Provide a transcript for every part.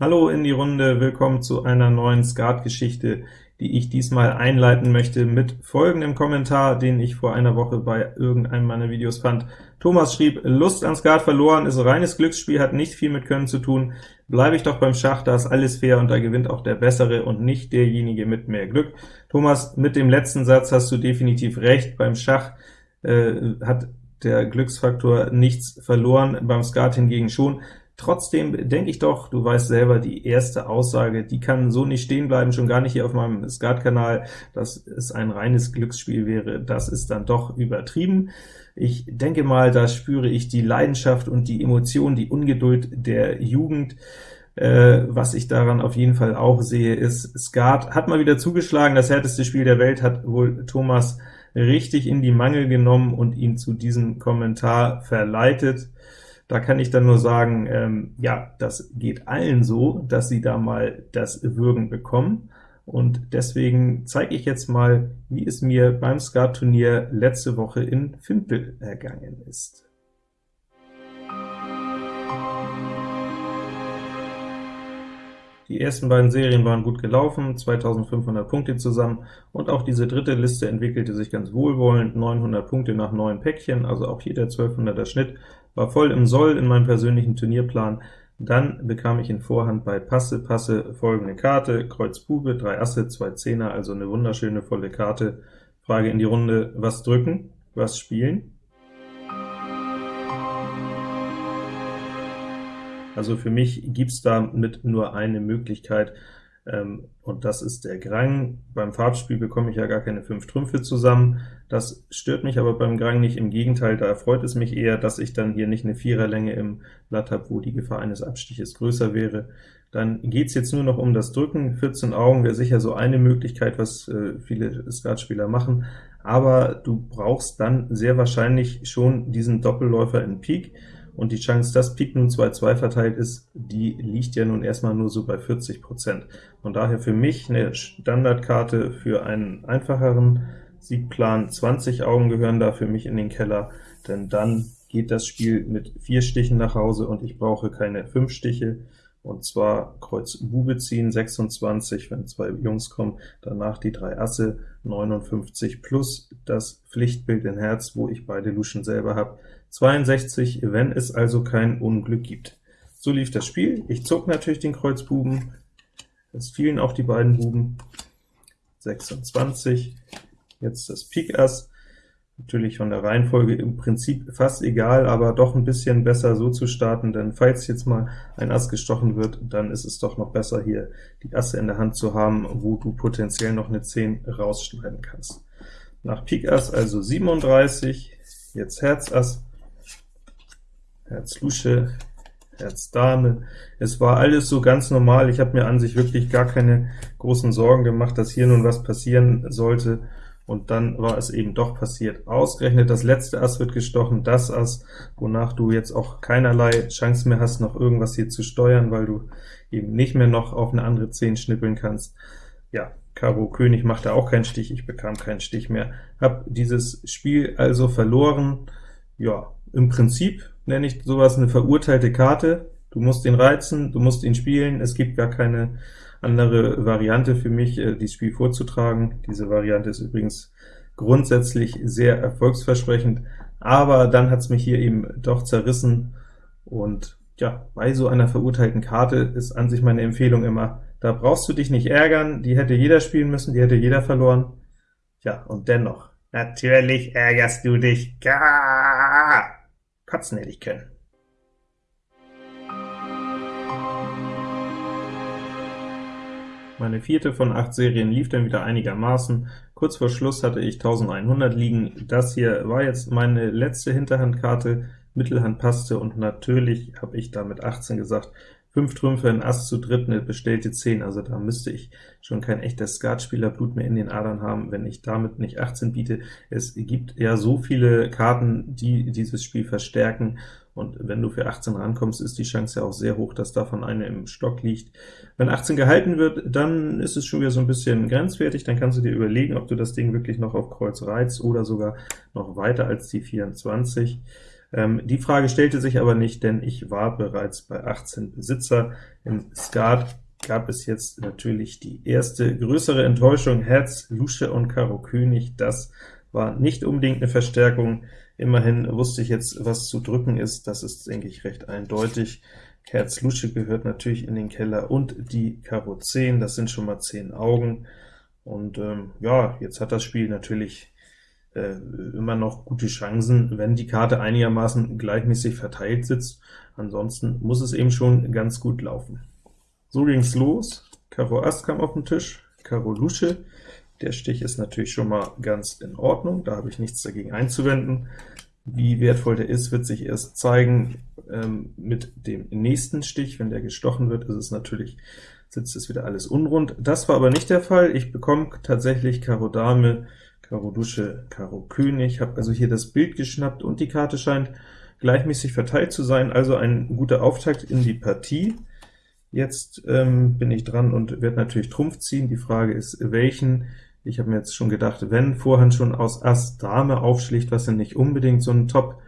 Hallo in die Runde, willkommen zu einer neuen Skat-Geschichte, die ich diesmal einleiten möchte mit folgendem Kommentar, den ich vor einer Woche bei irgendeinem meiner Videos fand. Thomas schrieb, Lust an Skat verloren, ist reines Glücksspiel, hat nicht viel mit Können zu tun, bleibe ich doch beim Schach, da ist alles fair und da gewinnt auch der Bessere und nicht derjenige mit mehr Glück. Thomas, mit dem letzten Satz hast du definitiv recht, beim Schach äh, hat der Glücksfaktor nichts verloren, beim Skat hingegen schon. Trotzdem denke ich doch, du weißt selber, die erste Aussage, die kann so nicht stehen bleiben, schon gar nicht hier auf meinem Skat-Kanal, dass es ein reines Glücksspiel wäre, das ist dann doch übertrieben. Ich denke mal, da spüre ich die Leidenschaft und die Emotion, die Ungeduld der Jugend. Äh, was ich daran auf jeden Fall auch sehe, ist, Skat hat mal wieder zugeschlagen, das härteste Spiel der Welt hat wohl Thomas richtig in die Mangel genommen und ihn zu diesem Kommentar verleitet. Da kann ich dann nur sagen, ähm, ja, das geht allen so, dass sie da mal das Würgen bekommen, und deswegen zeige ich jetzt mal, wie es mir beim Skat-Turnier letzte Woche in Fimpel ergangen ist. Die ersten beiden Serien waren gut gelaufen, 2500 Punkte zusammen, und auch diese dritte Liste entwickelte sich ganz wohlwollend, 900 Punkte nach neun Päckchen, also auch hier der 1200er Schnitt, war voll im Soll in meinem persönlichen Turnierplan. Dann bekam ich in Vorhand bei Passe, Passe folgende Karte, Kreuz Bube, 3 Asse, 2 Zehner, also eine wunderschöne volle Karte. Frage in die Runde, was drücken, was spielen? Also für mich gibt's damit nur eine Möglichkeit, und das ist der Grang. Beim Farbspiel bekomme ich ja gar keine fünf Trümpfe zusammen. Das stört mich aber beim Grang nicht, im Gegenteil, da erfreut es mich eher, dass ich dann hier nicht eine Viererlänge im Blatt habe, wo die Gefahr eines Abstiches größer wäre. Dann geht's jetzt nur noch um das Drücken. 14 Augen wäre sicher so eine Möglichkeit, was äh, viele Skatspieler machen, aber du brauchst dann sehr wahrscheinlich schon diesen Doppelläufer in Pik, und die Chance, dass Pik nun 2-2 verteilt ist, die liegt ja nun erstmal nur so bei 40%. Von daher für mich eine Standardkarte für einen einfacheren Siegplan. 20 Augen gehören da für mich in den Keller, denn dann geht das Spiel mit vier Stichen nach Hause, und ich brauche keine fünf Stiche, und zwar Kreuz Bube ziehen, 26, wenn zwei Jungs kommen, danach die drei Asse, 59, plus das Pflichtbild in Herz, wo ich beide Luschen selber habe, 62, wenn es also kein Unglück gibt. So lief das Spiel. Ich zog natürlich den Kreuz Buben, es fielen auch die beiden Buben, 26, jetzt das Pik Ass, Natürlich von der Reihenfolge im Prinzip fast egal, aber doch ein bisschen besser so zu starten, denn falls jetzt mal ein Ass gestochen wird, dann ist es doch noch besser, hier die Asse in der Hand zu haben, wo du potenziell noch eine 10 rausschneiden kannst. Nach Pik Ass also 37, jetzt Herz Ass, Herz Lusche, Herz Dame. Es war alles so ganz normal, ich habe mir an sich wirklich gar keine großen Sorgen gemacht, dass hier nun was passieren sollte, und dann war es eben doch passiert. Ausgerechnet das letzte Ass wird gestochen, das Ass, wonach du jetzt auch keinerlei Chance mehr hast, noch irgendwas hier zu steuern, weil du eben nicht mehr noch auf eine andere 10 schnippeln kannst. Ja, Karo König machte auch keinen Stich, ich bekam keinen Stich mehr, Hab dieses Spiel also verloren. Ja, im Prinzip nenne ich sowas eine verurteilte Karte. Du musst ihn reizen, du musst ihn spielen, es gibt gar keine andere Variante für mich, äh, dieses Spiel vorzutragen. Diese Variante ist übrigens grundsätzlich sehr erfolgsversprechend, aber dann hat es mich hier eben doch zerrissen, und ja, bei so einer verurteilten Karte ist an sich meine Empfehlung immer, da brauchst du dich nicht ärgern, die hätte jeder spielen müssen, die hätte jeder verloren. Ja, und dennoch, natürlich ärgerst du dich, Gah! Kotzen hätte ich können. Meine vierte von acht Serien lief dann wieder einigermaßen. Kurz vor Schluss hatte ich 1100 liegen. Das hier war jetzt meine letzte Hinterhandkarte, Mittelhand passte, und natürlich habe ich damit 18 gesagt. 5 Trümpfe, ein Ass zu dritt, eine bestellte 10, also da müsste ich schon kein echter Skatspieler-Blut mehr in den Adern haben, wenn ich damit nicht 18 biete. Es gibt ja so viele Karten, die dieses Spiel verstärken, und wenn du für 18 rankommst, ist die Chance ja auch sehr hoch, dass davon eine im Stock liegt. Wenn 18 gehalten wird, dann ist es schon wieder so ein bisschen grenzwertig, dann kannst du dir überlegen, ob du das Ding wirklich noch auf Kreuz reizt oder sogar noch weiter als die 24. Ähm, die Frage stellte sich aber nicht, denn ich war bereits bei 18 Besitzer. Im Skat gab es jetzt natürlich die erste größere Enttäuschung, Herz, Lusche und Karo König. Das war nicht unbedingt eine Verstärkung. Immerhin wusste ich jetzt, was zu drücken ist. Das ist, denke ich, recht eindeutig. Herz Lusche gehört natürlich in den Keller und die Karo 10, das sind schon mal 10 Augen. Und ähm, ja, jetzt hat das Spiel natürlich äh, immer noch gute Chancen, wenn die Karte einigermaßen gleichmäßig verteilt sitzt. Ansonsten muss es eben schon ganz gut laufen. So ging's los. Karo Ass kam auf den Tisch, Karo Lusche. Der Stich ist natürlich schon mal ganz in Ordnung, da habe ich nichts dagegen einzuwenden. Wie wertvoll der ist, wird sich erst zeigen ähm, mit dem nächsten Stich. Wenn der gestochen wird, ist es natürlich, sitzt es wieder alles unrund. Das war aber nicht der Fall. Ich bekomme tatsächlich Karo Dame, Karo Dusche, Karo König, habe also hier das Bild geschnappt, und die Karte scheint gleichmäßig verteilt zu sein, also ein guter Auftakt in die Partie. Jetzt ähm, bin ich dran und werde natürlich Trumpf ziehen. Die Frage ist, welchen? Ich habe mir jetzt schon gedacht, wenn Vorhand schon aus Ass Dame aufschlicht, was ja nicht unbedingt so ein Top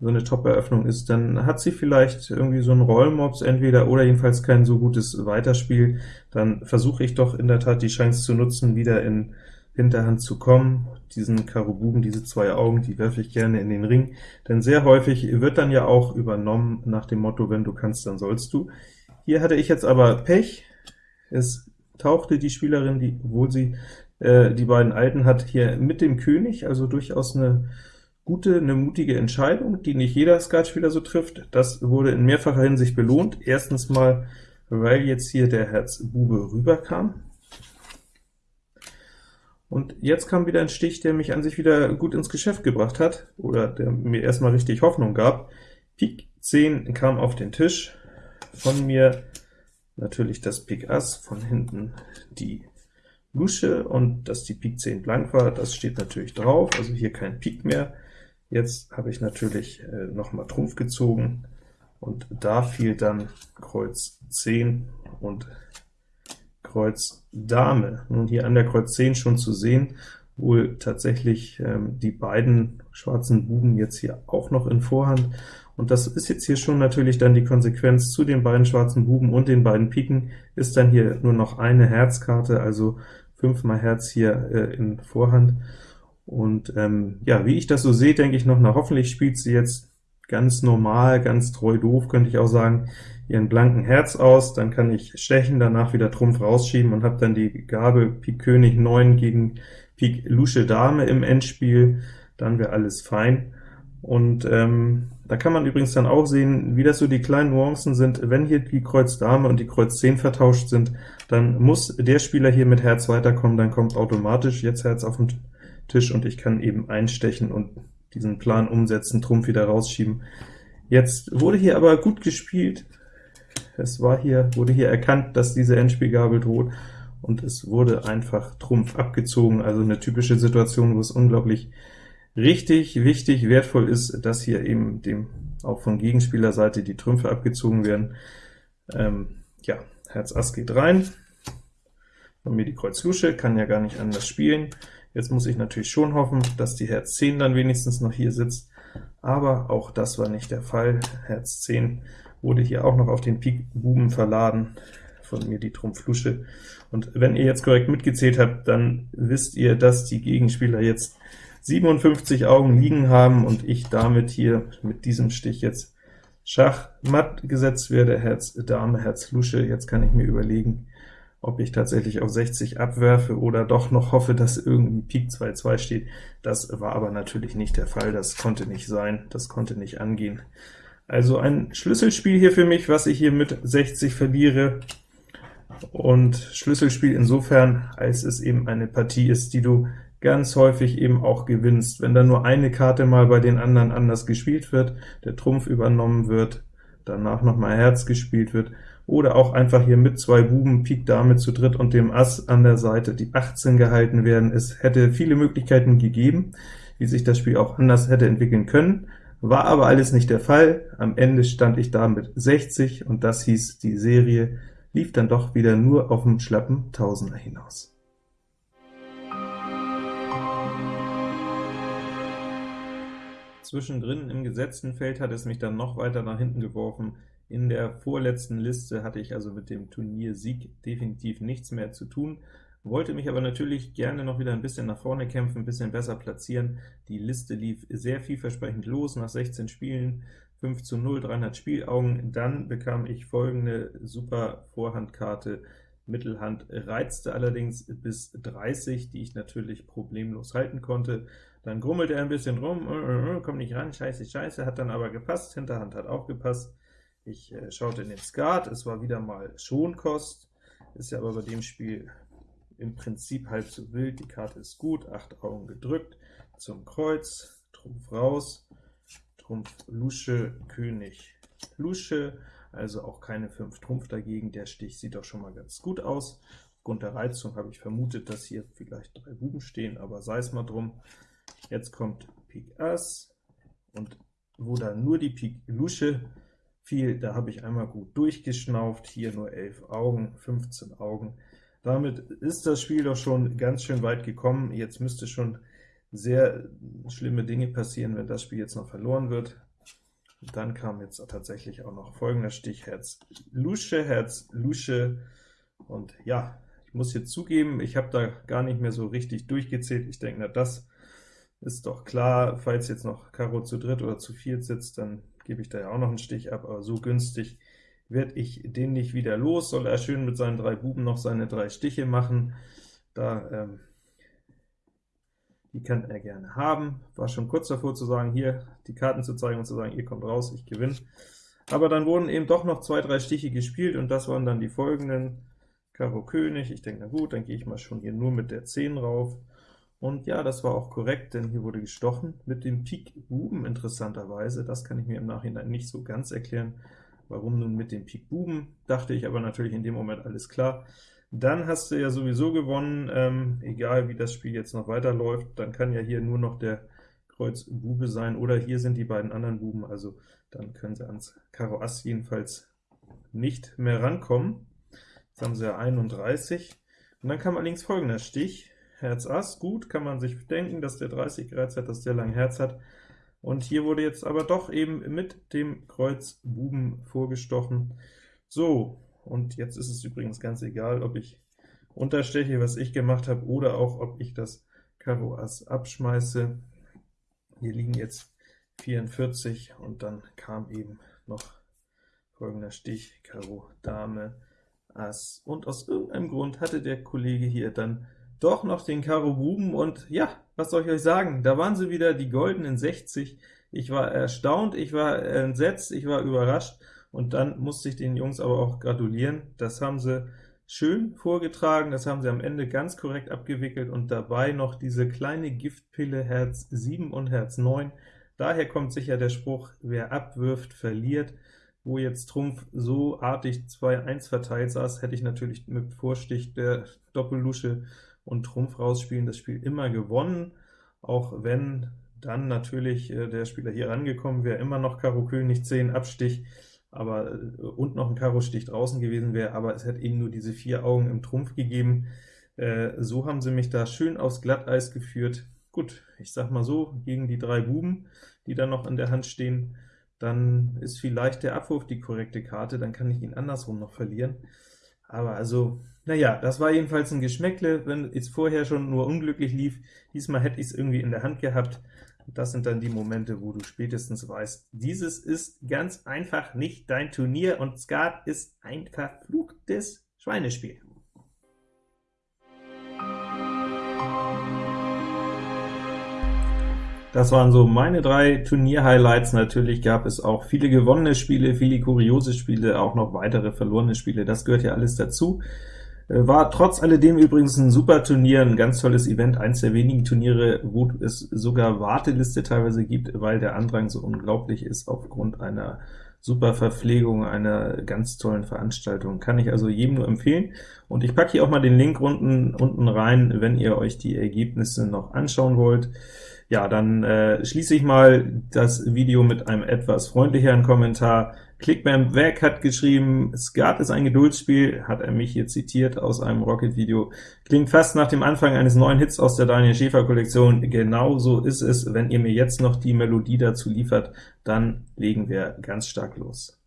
so eine Top-Eröffnung ist, dann hat sie vielleicht irgendwie so ein Rollmops entweder oder jedenfalls kein so gutes Weiterspiel. Dann versuche ich doch in der Tat die Chance zu nutzen, wieder in Hinterhand zu kommen. Diesen Karo Buben, diese zwei Augen, die werfe ich gerne in den Ring, denn sehr häufig wird dann ja auch übernommen nach dem Motto, wenn du kannst, dann sollst du. Hier hatte ich jetzt aber Pech. Es tauchte die Spielerin, die, obwohl sie äh, die beiden Alten hat, hier mit dem König, also durchaus eine gute, eine mutige Entscheidung, die nicht jeder Skatspieler so trifft. Das wurde in mehrfacher Hinsicht belohnt. Erstens mal, weil jetzt hier der Herz Bube rüberkam. Und jetzt kam wieder ein Stich, der mich an sich wieder gut ins Geschäft gebracht hat, oder der mir erstmal richtig Hoffnung gab. Pik 10 kam auf den Tisch, von mir natürlich das Pik Ass, von hinten die Lusche, und dass die Pik 10 blank war, das steht natürlich drauf, also hier kein Pik mehr. Jetzt habe ich natürlich äh, noch mal Trumpf gezogen, und da fiel dann Kreuz 10 und Kreuz Dame. Nun hier an der Kreuz 10 schon zu sehen, wohl tatsächlich ähm, die beiden schwarzen Buben jetzt hier auch noch in Vorhand, und das ist jetzt hier schon natürlich dann die Konsequenz zu den beiden schwarzen Buben und den beiden Piken, ist dann hier nur noch eine Herzkarte, also fünfmal Herz hier äh, in Vorhand. Und ähm, ja, wie ich das so sehe, denke ich noch, na hoffentlich spielt sie jetzt ganz normal, ganz treu doof, könnte ich auch sagen, ihren blanken Herz aus, dann kann ich stechen, danach wieder Trumpf rausschieben und habe dann die Gabel Pik König 9 gegen Pik Lusche Dame im Endspiel, dann wäre alles fein. Und ähm, da kann man übrigens dann auch sehen, wie das so die kleinen Nuancen sind. Wenn hier die Kreuz Dame und die Kreuz 10 vertauscht sind, dann muss der Spieler hier mit Herz weiterkommen, dann kommt automatisch jetzt Herz auf den Tisch, und ich kann eben einstechen und diesen Plan umsetzen, Trumpf wieder rausschieben. Jetzt wurde hier aber gut gespielt, es war hier, wurde hier erkannt, dass diese Endspielgabel droht, und es wurde einfach Trumpf abgezogen, also eine typische Situation, wo es unglaublich richtig wichtig, wertvoll ist, dass hier eben dem auch von Gegenspielerseite die Trümpfe abgezogen werden. Ähm, ja, Herz Ass geht rein, von mir die Kreuz Lusche, kann ja gar nicht anders spielen. Jetzt muss ich natürlich schon hoffen, dass die Herz 10 dann wenigstens noch hier sitzt, aber auch das war nicht der Fall. Herz 10 wurde hier auch noch auf den Pik Buben verladen, von mir die Trumpf Lusche. Und wenn ihr jetzt korrekt mitgezählt habt, dann wisst ihr, dass die Gegenspieler jetzt 57 Augen liegen haben und ich damit hier mit diesem Stich jetzt Schachmatt gesetzt werde, Herz Dame, Herz Lusche. Jetzt kann ich mir überlegen, ob ich tatsächlich auf 60 abwerfe oder doch noch hoffe, dass irgendwie Pik 2-2 steht. Das war aber natürlich nicht der Fall, das konnte nicht sein, das konnte nicht angehen. Also ein Schlüsselspiel hier für mich, was ich hier mit 60 verliere, und Schlüsselspiel insofern, als es eben eine Partie ist, die du ganz häufig eben auch gewinnst. Wenn dann nur eine Karte mal bei den anderen anders gespielt wird, der Trumpf übernommen wird, danach nochmal Herz gespielt wird, oder auch einfach hier mit zwei Buben, Pik Dame zu dritt und dem Ass an der Seite die 18 gehalten werden. Es hätte viele Möglichkeiten gegeben, wie sich das Spiel auch anders hätte entwickeln können, war aber alles nicht der Fall. Am Ende stand ich da mit 60, und das hieß, die Serie lief dann doch wieder nur auf dem schlappen Tausender hinaus. zwischendrin im gesetzten Feld hat es mich dann noch weiter nach hinten geworfen. In der vorletzten Liste hatte ich also mit dem Turniersieg definitiv nichts mehr zu tun, wollte mich aber natürlich gerne noch wieder ein bisschen nach vorne kämpfen, ein bisschen besser platzieren. Die Liste lief sehr vielversprechend los, nach 16 Spielen 5 zu 0, 300 Spielaugen. Dann bekam ich folgende super Vorhandkarte, Mittelhand reizte allerdings bis 30, die ich natürlich problemlos halten konnte. Dann grummelte er ein bisschen rum, äh, äh, äh, kommt nicht ran, scheiße, scheiße, hat dann aber gepasst, Hinterhand hat auch gepasst. Ich äh, schaute in den Skat, es war wieder mal Schonkost, ist ja aber bei dem Spiel im Prinzip halb so wild, die Karte ist gut, 8 Augen gedrückt, zum Kreuz, Trumpf raus, Trumpf Lusche, König Lusche, also auch keine 5 Trumpf dagegen, der Stich sieht doch schon mal ganz gut aus. Aufgrund der Reizung habe ich vermutet, dass hier vielleicht drei Buben stehen, aber sei es mal drum. Jetzt kommt Pik Ass, und wo da nur die Pik Lusche fiel, da habe ich einmal gut durchgeschnauft, hier nur 11 Augen, 15 Augen. Damit ist das Spiel doch schon ganz schön weit gekommen. Jetzt müsste schon sehr schlimme Dinge passieren, wenn das Spiel jetzt noch verloren wird. Dann kam jetzt tatsächlich auch noch folgender Stich, Herz Lusche, Herz Lusche, und ja, ich muss jetzt zugeben, ich habe da gar nicht mehr so richtig durchgezählt. Ich denke, na das ist doch klar, falls jetzt noch Karo zu dritt oder zu viert sitzt, dann gebe ich da ja auch noch einen Stich ab, aber so günstig werde ich den nicht wieder los, soll er schön mit seinen drei Buben noch seine drei Stiche machen, da ähm, die kann er gerne haben. War schon kurz davor zu sagen, hier die Karten zu zeigen und zu sagen, ihr kommt raus, ich gewinne. Aber dann wurden eben doch noch zwei, drei Stiche gespielt, und das waren dann die folgenden. Karo König, ich denke, na gut, dann gehe ich mal schon hier nur mit der 10 rauf. Und ja, das war auch korrekt, denn hier wurde gestochen mit dem Pik Buben interessanterweise. Das kann ich mir im Nachhinein nicht so ganz erklären, warum nun mit dem Pik Buben, dachte ich aber natürlich in dem Moment alles klar. Dann hast du ja sowieso gewonnen, ähm, egal wie das Spiel jetzt noch weiterläuft, dann kann ja hier nur noch der Kreuz Bube sein, oder hier sind die beiden anderen Buben, also dann können sie ans Karo Ass jedenfalls nicht mehr rankommen. Jetzt haben sie ja 31, und dann kam allerdings folgender Stich, Herz Ass, gut, kann man sich denken, dass der 30 gereizt hat, dass der lang Herz hat, und hier wurde jetzt aber doch eben mit dem Kreuz Buben vorgestochen. So, und jetzt ist es übrigens ganz egal, ob ich untersteche, was ich gemacht habe, oder auch, ob ich das Karo Ass abschmeiße. Hier liegen jetzt 44, und dann kam eben noch folgender Stich, Karo Dame, Ass, und aus irgendeinem Grund hatte der Kollege hier dann doch noch den Karo Buben, und ja, was soll ich euch sagen, da waren sie wieder, die goldenen 60. Ich war erstaunt, ich war entsetzt, ich war überrascht, und dann musste ich den Jungs aber auch gratulieren. Das haben sie schön vorgetragen, das haben sie am Ende ganz korrekt abgewickelt, und dabei noch diese kleine Giftpille Herz 7 und Herz 9. Daher kommt sicher der Spruch, wer abwirft, verliert. Wo jetzt Trumpf so artig 2-1 verteilt saß, hätte ich natürlich mit Vorstich der Doppellusche und Trumpf rausspielen das Spiel immer gewonnen, auch wenn dann natürlich äh, der Spieler hier rangekommen wäre, immer noch Karo König 10 Abstich, aber äh, und noch ein Karo-Stich draußen gewesen wäre, aber es hätte eben nur diese vier Augen im Trumpf gegeben. Äh, so haben sie mich da schön aufs Glatteis geführt. Gut, ich sag mal so, gegen die drei Buben, die da noch an der Hand stehen, dann ist vielleicht der Abwurf die korrekte Karte, dann kann ich ihn andersrum noch verlieren. Aber also, naja, das war jedenfalls ein Geschmäckle, wenn es vorher schon nur unglücklich lief. Diesmal hätte ich es irgendwie in der Hand gehabt. Das sind dann die Momente, wo du spätestens weißt, dieses ist ganz einfach nicht dein Turnier, und Skat ist ein verfluchtes Schweinespiel. Das waren so meine drei Turnier-Highlights. Natürlich gab es auch viele gewonnene Spiele, viele kuriose Spiele, auch noch weitere verlorene Spiele. Das gehört ja alles dazu. Äh, war trotz alledem übrigens ein super Turnier, ein ganz tolles Event, eins der wenigen Turniere, wo es sogar Warteliste teilweise gibt, weil der Andrang so unglaublich ist aufgrund einer super Verpflegung, einer ganz tollen Veranstaltung. Kann ich also jedem nur empfehlen. Und ich packe hier auch mal den Link unten, unten rein, wenn ihr euch die Ergebnisse noch anschauen wollt. Ja, dann äh, schließe ich mal das Video mit einem etwas freundlicheren Kommentar. Clickbam weg hat geschrieben, Skat ist ein Geduldsspiel, hat er mich hier zitiert aus einem Rocket-Video. Klingt fast nach dem Anfang eines neuen Hits aus der Daniel Schäfer-Kollektion. Genau so ist es. Wenn ihr mir jetzt noch die Melodie dazu liefert, dann legen wir ganz stark los.